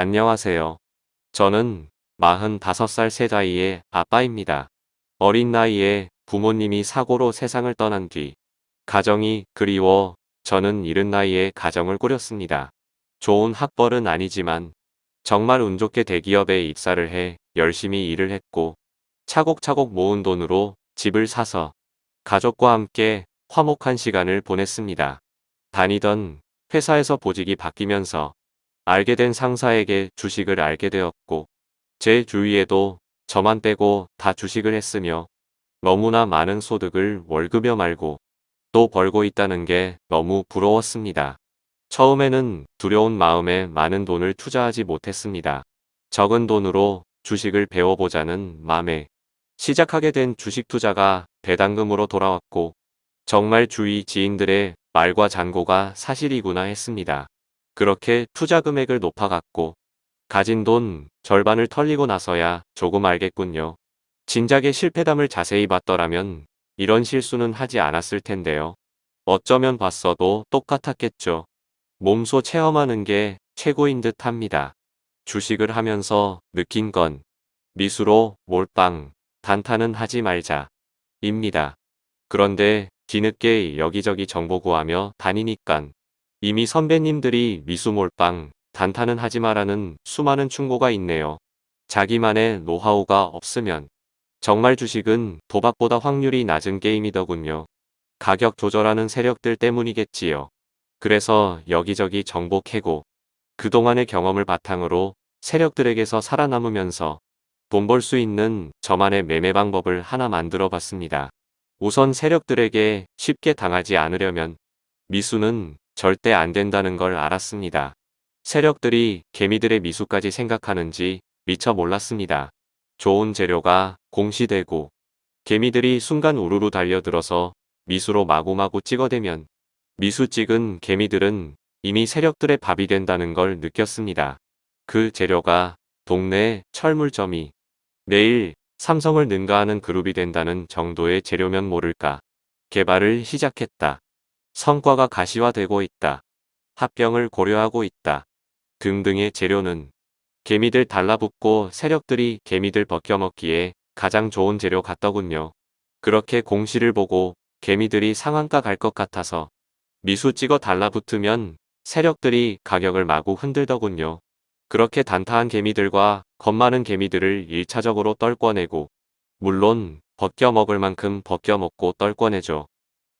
안녕하세요. 저는 45살 세자이의 아빠입니다. 어린 나이에 부모님이 사고로 세상을 떠난 뒤 가정이 그리워 저는 이른 나이에 가정을 꾸렸습니다. 좋은 학벌은 아니지만 정말 운 좋게 대기업에 입사를 해 열심히 일을 했고 차곡차곡 모은 돈으로 집을 사서 가족과 함께 화목한 시간을 보냈습니다. 다니던 회사에서 보직이 바뀌면서 알게 된 상사에게 주식을 알게 되었고 제 주위에도 저만 빼고 다 주식을 했으며 너무나 많은 소득을 월급여 말고 또 벌고 있다는 게 너무 부러웠습니다. 처음에는 두려운 마음에 많은 돈을 투자하지 못했습니다. 적은 돈으로 주식을 배워보자는 마음에 시작하게 된 주식 투자가 배당금으로 돌아왔고 정말 주위 지인들의 말과 잔고가 사실이구나 했습니다. 그렇게 투자 금액을 높아갔고 가진 돈 절반을 털리고 나서야 조금 알겠군요. 진작에 실패담을 자세히 봤더라면 이런 실수는 하지 않았을 텐데요. 어쩌면 봤어도 똑같았겠죠. 몸소 체험하는 게 최고인 듯 합니다. 주식을 하면서 느낀 건 미수로 몰빵, 단타는 하지 말자. 입니다. 그런데 뒤늦게 여기저기 정보 구하며 다니니깐 이미 선배님들이 미수몰빵, 단타는 하지 마라는 수많은 충고가 있네요. 자기만의 노하우가 없으면 정말 주식은 도박보다 확률이 낮은 게임이더군요. 가격 조절하는 세력들 때문이겠지요. 그래서 여기저기 정보 캐고 그동안의 경험을 바탕으로 세력들에게서 살아남으면서 돈 벌 수 있는 저만의 매매 방법을 하나 만들어 봤습니다. 우선 세력들에게 쉽게 당하지 않으려면 미수는 절대 안 된다는 걸 알았습니다. 세력들이 개미들의 미수까지 생각하는지 미처 몰랐습니다. 좋은 재료가 공시되고 개미들이 순간 우르르 달려들어서 미수로 마구마구 찍어대면 미수 찍은 개미들은 이미 세력들의 밥이 된다는 걸 느꼈습니다. 그 재료가 동네 철물점이 내일 삼성을 능가하는 그룹이 된다는 정도의 재료면 모를까 개발을 시작했다. 성과가 가시화되고 있다. 합병을 고려하고 있다. 등등의 재료는 개미들 달라붙고 세력들이 개미들 벗겨먹기에 가장 좋은 재료 같더군요. 그렇게 공시를 보고 개미들이 상한가 갈 것 같아서 미수 찍어 달라붙으면 세력들이 가격을 마구 흔들더군요. 그렇게 단타한 개미들과 겁 많은 개미들을 1차적으로 떨궈내고 물론 벗겨먹을 만큼 벗겨먹고 떨궈내죠.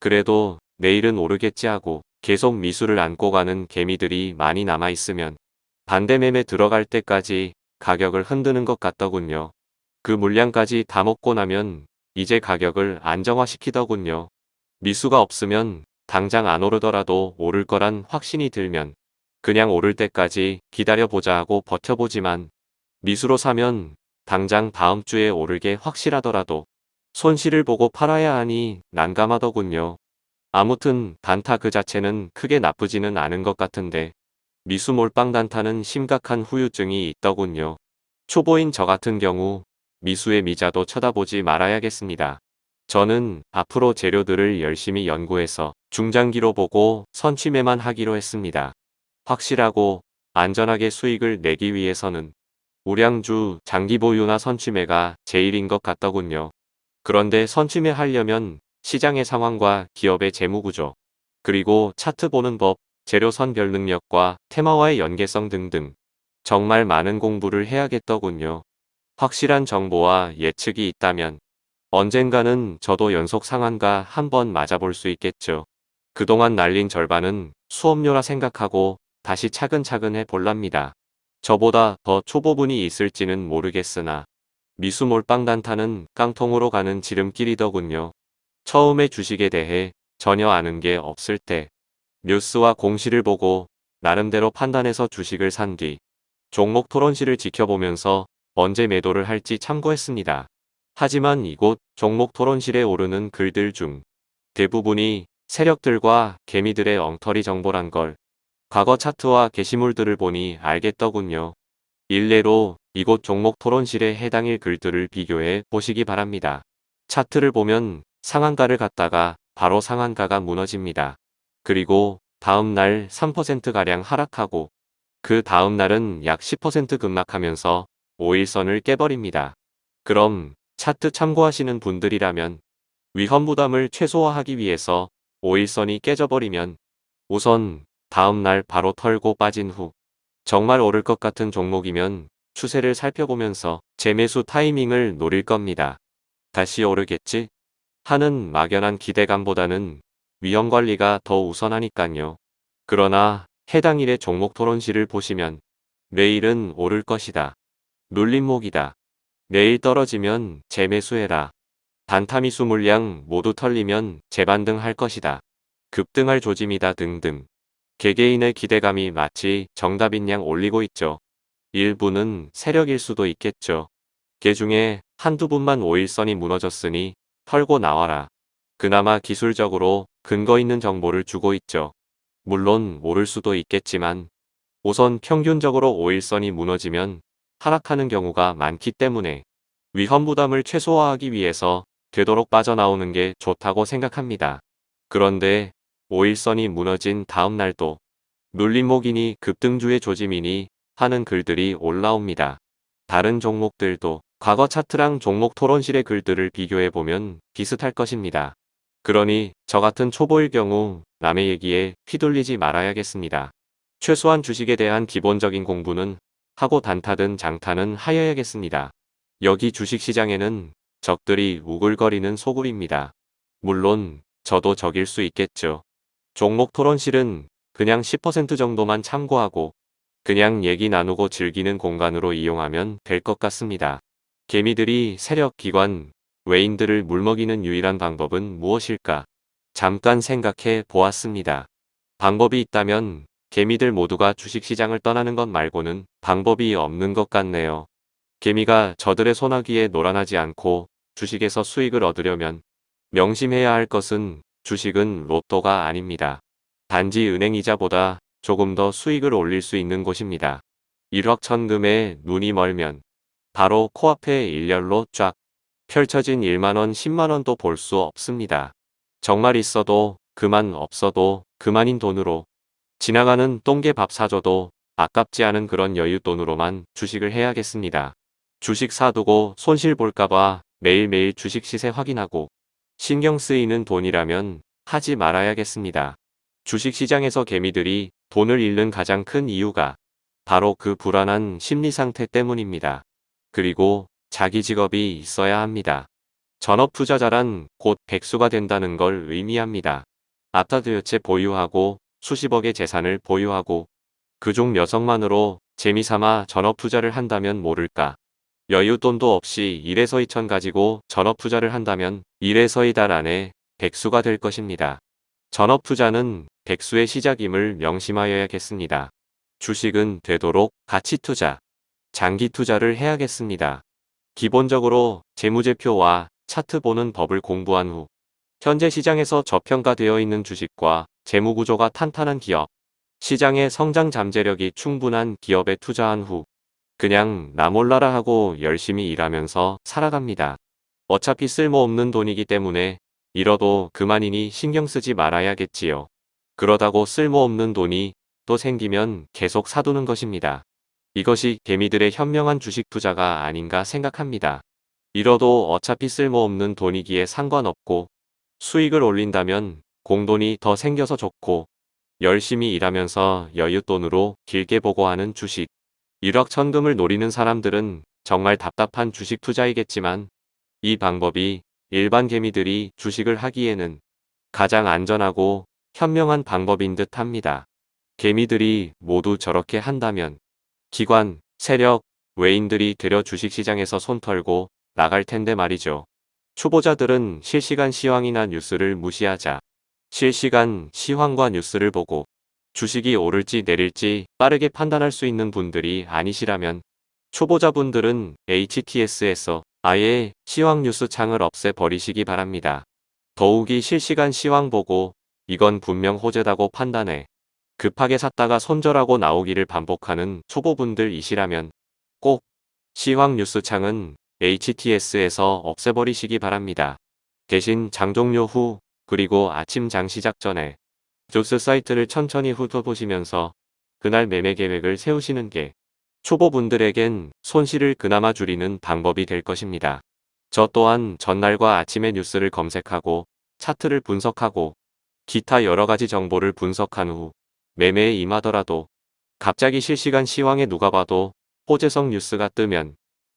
그래도 내일은 오르겠지 하고 계속 미수를 안고 가는 개미들이 많이 남아있으면 반대매매 들어갈 때까지 가격을 흔드는 것 같더군요. 그 물량까지 다 먹고 나면 이제 가격을 안정화시키더군요. 미수가 없으면 당장 안 오르더라도 오를 거란 확신이 들면 그냥 오를 때까지 기다려보자 하고 버텨보지만 미수로 사면 당장 다음 주에 오르게 확실하더라도 손실을 보고 팔아야 하니 난감하더군요. 아무튼 단타 그 자체는 크게 나쁘지는 않은 것 같은데 미수 몰빵 단타는 심각한 후유증이 있더군요. 초보인 저 같은 경우 미수의 미자도 쳐다보지 말아야겠습니다. 저는 앞으로 재료들을 열심히 연구해서 중장기로 보고 선취매만 하기로 했습니다. 확실하고 안전하게 수익을 내기 위해서는 우량주 장기 보유나 선취매가 제일인 것 같더군요. 그런데 선취매 하려면 시장의 상황과 기업의 재무구조, 그리고 차트 보는 법, 재료 선별 능력과 테마와의 연계성 등등 정말 많은 공부를 해야겠더군요. 확실한 정보와 예측이 있다면 언젠가는 저도 연속 상한가 한번 맞아볼 수 있겠죠. 그동안 날린 절반은 수업료라 생각하고 다시 차근차근 해볼랍니다. 저보다 더 초보분이 있을지는 모르겠으나 미수몰빵 단타는 깡통으로 가는 지름길이더군요. 처음에 주식에 대해 전혀 아는 게 없을 때 뉴스와 공시를 보고 나름대로 판단해서 주식을 산 뒤 종목 토론실을 지켜보면서 언제 매도를 할지 참고했습니다. 하지만 이곳 종목 토론실에 오르는 글들 중 대부분이 세력들과 개미들의 엉터리 정보란 걸 과거 차트와 게시물들을 보니 알겠더군요. 일례로 이곳 종목 토론실에 해당일 글들을 비교해 보시기 바랍니다. 차트를 보면 상한가를 갔다가 바로 상한가가 무너집니다. 그리고 다음날 3%가량 하락하고 그 다음 날은 약 10% 급락하면서 5일선을 깨버립니다. 그럼 차트 참고하시는 분들이라면 위험 부담을 최소화하기 위해서 5일선이 깨져버리면 우선 다음 날 바로 털고 빠진 후 정말 오를 것 같은 종목이면 추세를 살펴보면서 재매수 타이밍을 노릴 겁니다. 다시 오르겠지? 하는 막연한 기대감보다는 위험관리가 더 우선하니깐요. 그러나 해당 일의 종목 토론실을 보시면 내일은 오를 것이다. 눌림목이다. 내일 떨어지면 재매수해라. 단타미수 물량 모두 털리면 재반등할 것이다. 급등할 조짐이다 등등. 개개인의 기대감이 마치 정답인 양 올리고 있죠. 일부는 세력일 수도 있겠죠. 개 중에 한두 분만 5일선이 무너졌으니 털고 나와라. 그나마 기술적으로 근거 있는 정보를 주고 있죠. 물론 모를 수도 있겠지만 우선 평균적으로 5일선이 무너지면 하락하는 경우가 많기 때문에 위험 부담을 최소화하기 위해서 되도록 빠져나오는 게 좋다고 생각합니다. 그런데 5일선이 무너진 다음 날도 눌림목이니 급등주의 조짐이니 하는 글들이 올라옵니다. 다른 종목들도 과거 차트랑 종목 토론실의 글들을 비교해보면 비슷할 것입니다. 그러니 저 같은 초보일 경우 남의 얘기에 휘둘리지 말아야겠습니다. 최소한 주식에 대한 기본적인 공부는 하고 단타든 장타는 하여야겠습니다. 여기 주식시장에는 적들이 우글거리는 소굴입니다. 물론 저도 적일 수 있겠죠. 종목 토론실은 그냥 10% 정도만 참고하고 그냥 얘기 나누고 즐기는 공간으로 이용하면 될 것 같습니다. 개미들이 세력, 기관, 외인들을 물먹이는 유일한 방법은 무엇일까? 잠깐 생각해 보았습니다. 방법이 있다면 개미들 모두가 주식시장을 떠나는 것 말고는 방법이 없는 것 같네요. 개미가 저들의 소나기에 놀아나지 않고 주식에서 수익을 얻으려면 명심해야 할 것은 주식은 로또가 아닙니다. 단지 은행이자보다 조금 더 수익을 올릴 수 있는 곳입니다. 1억 천금에 눈이 멀면 바로 코앞에 일렬로 쫙 펼쳐진 1만원 10만원도 볼 수 없습니다. 정말 있어도 그만 없어도 그만인 돈으로 지나가는 똥개 밥 사줘도 아깝지 않은 그런 여유 돈으로만 주식을 해야겠습니다. 주식 사두고 손실 볼까봐 매일매일 주식 시세 확인하고 신경 쓰이는 돈이라면 하지 말아야겠습니다. 주식시장에서 개미들이 돈을 잃는 가장 큰 이유가 바로 그 불안한 심리 상태 때문입니다. 그리고 자기 직업이 있어야 합니다. 전업 투자자란 곧 백수가 된다는 걸 의미합니다. 채 보유하고 수십억의 재산을 보유하고 그중 몇억만으로 재미삼아 전업 투자를 한다면 모를까. 여윳돈도 없이 1에서 2천 가지고 전업 투자를 한다면 1에서 2달 안에 백수가 될 것입니다. 전업 투자는 백수의 시작임을 명심하여야겠습니다. 주식은 되도록 가치 투자, 장기 투자를 해야겠습니다. 기본적으로 재무제표와 차트 보는 법을 공부한 후 현재 시장에서 저평가되어 있는 주식과 재무구조가 탄탄한 기업, 시장의 성장 잠재력이 충분한 기업에 투자한 후 그냥 나 몰라라 하고 열심히 일하면서 살아갑니다. 어차피 쓸모없는 돈이기 때문에 잃어도 그만이니 신경 쓰지 말아야겠지요. 그러다고 쓸모없는 돈이 또 생기면 계속 사두는 것입니다. 이것이 개미들의 현명한 주식 투자가 아닌가 생각합니다. 잃어도 어차피 쓸모없는 돈이기에 상관없고 수익을 올린다면 공돈이 더 생겨서 좋고 열심히 일하면서 여윳돈으로 길게 보고 하는 주식. 1억 천금을 노리는 사람들은 정말 답답한 주식 투자이겠지만 이 방법이 일반 개미들이 주식을 하기에는 가장 안전하고 현명한 방법인 듯 합니다. 개미들이 모두 저렇게 한다면 기관, 세력, 외인들이 들여 주식시장에서 손 털고 나갈 텐데 말이죠. 초보자들은 실시간 시황이나 뉴스를 무시하자 실시간 시황과 뉴스를 보고 주식이 오를지 내릴지 빠르게 판단할 수 있는 분들이 아니시라면 초보자분들은 HTS에서 아예 시황 뉴스 창을 없애버리시기 바랍니다. 더욱이 실시간 시황 보고 이건 분명 호재다고 판단해 급하게 샀다가 손절하고 나오기를 반복하는 초보분들이시라면 꼭 시황 뉴스 창은 HTS에서 없애버리시기 바랍니다. 대신 장 종료 후 그리고 아침 장 시작 전에 조스 사이트를 천천히 훑어보시면서 그날 매매 계획을 세우시는 게 초보분들에겐 손실을 그나마 줄이는 방법이 될 것입니다. 저 또한 전날과 아침에 뉴스를 검색하고 차트를 분석하고 기타 여러가지 정보를 분석한 후 매매에 임하더라도 갑자기 실시간 시황에 누가 봐도 호재성 뉴스가 뜨면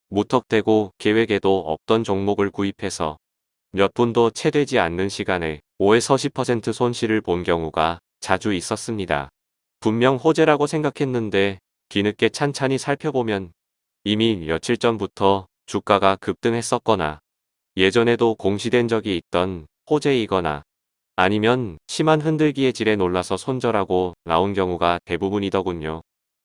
무턱대고 계획에도 없던 종목을 구입해서 몇 분도 채 되지 않는 시간에 5에서 10% 손실을 본 경우가 자주 있었습니다. 분명 호재라고 생각했는데 뒤늦게 찬찬히 살펴보면 이미 며칠 전부터 주가가 급등했었거나 예전에도 공시된 적이 있던 호재이거나 아니면 심한 흔들기의 질에 놀라서 손절하고 나온 경우가 대부분이더군요.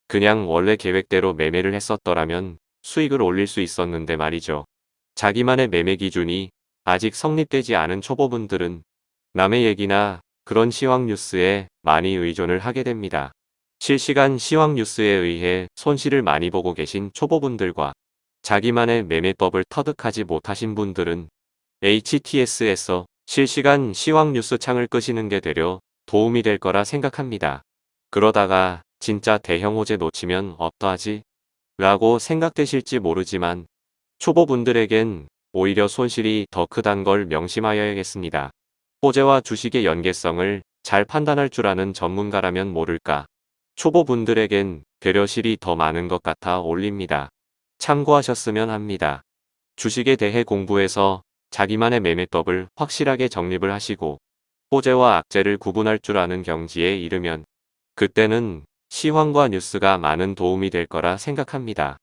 그냥 원래 계획대로 매매를 했었더라면 수익을 올릴 수 있었는데 말이죠. 자기만의 매매 기준이 아직 성립되지 않은 초보분들은 남의 얘기나 그런 시황 뉴스에 많이 의존을 하게 됩니다. 실시간 시황 뉴스에 의해 손실을 많이 보고 계신 초보분들과 자기만의 매매법을 터득하지 못하신 분들은 HTS에서 실시간 시황 뉴스 창을 끄시는 게 되려 도움이 될 거라 생각합니다. 그러다가 진짜 대형 호재 놓치면 어떠하지? 라고 생각되실지 모르지만 초보분들에겐 오히려 손실이 더 크단 걸 명심하여야겠습니다. 호재와 주식의 연계성을 잘 판단할 줄 아는 전문가라면 모를까. 초보분들에겐 배려실이 더 많은 것 같아 올립니다. 참고하셨으면 합니다. 주식에 대해 공부해서 자기만의 매매법을 확실하게 정립을 하시고 호재와 악재를 구분할 줄 아는 경지에 이르면 그때는 시황과 뉴스가 많은 도움이 될 거라 생각합니다.